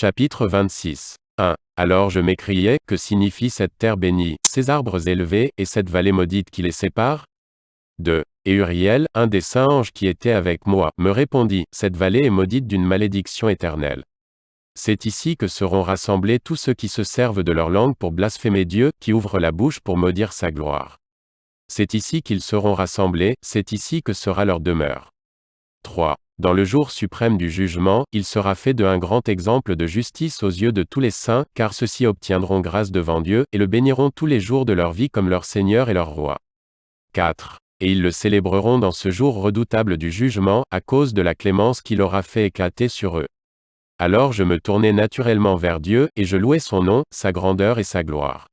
Chapitre 26. 1. Alors je m'écriai, que signifie cette terre bénie, ces arbres élevés, et cette vallée maudite qui les sépare? 2. Et Uriel, un des saints anges qui était avec moi, me répondit, Cette vallée est maudite d'une malédiction éternelle. C'est ici que seront rassemblés tous ceux qui se servent de leur langue pour blasphémer Dieu, qui ouvrent la bouche pour maudire sa gloire. C'est ici qu'ils seront rassemblés, c'est ici que sera leur demeure. 3. Dans le jour suprême du jugement, il sera fait de un grand exemple de justice aux yeux de tous les saints, car ceux-ci obtiendront grâce devant Dieu, et le béniront tous les jours de leur vie comme leur Seigneur et leur Roi. 4. Et ils le célébreront dans ce jour redoutable du jugement, à cause de la clémence qu'il aura fait éclater sur eux. Alors je me tournai naturellement vers Dieu, et je louai son nom, sa grandeur et sa gloire.